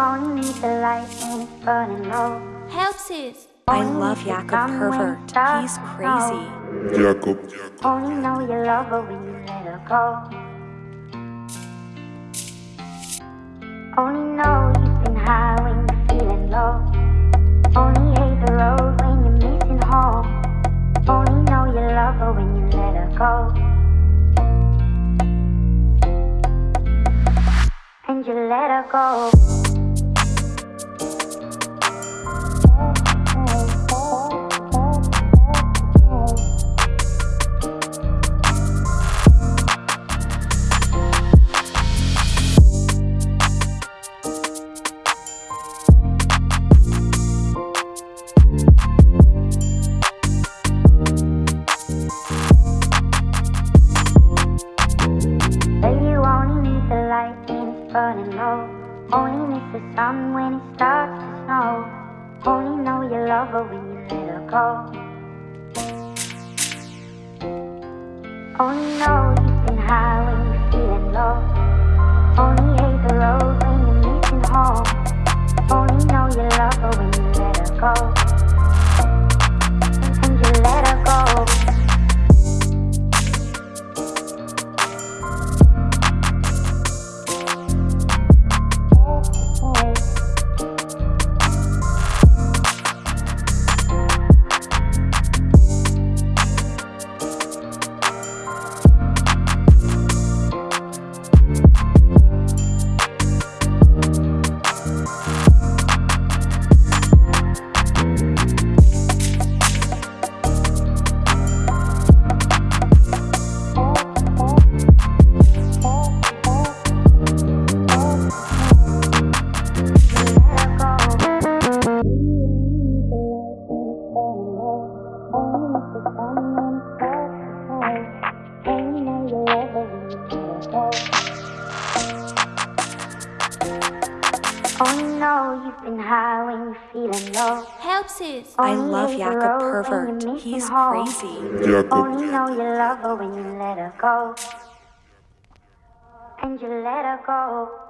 only need the light when it's burning low. Helpsies. I love Jakob Pervert. He's crazy. Jakob. Only know you love her when you let her go. Only know you've been high when you're feeling low. Only hate the road when you're missing home. Only know you love her when you let her go. And you let her go. Burning low. Only miss the sun when it starts to snow. Only know you love her when you let her go. Only know you've been high when Oh, Only know you've been high when you're feeling low. Helpsies. Oh, I love hate the oh, Jakob road you're Pervert. missing He's home. crazy. Jakob. Only know you love her when you let her go. And you let her go.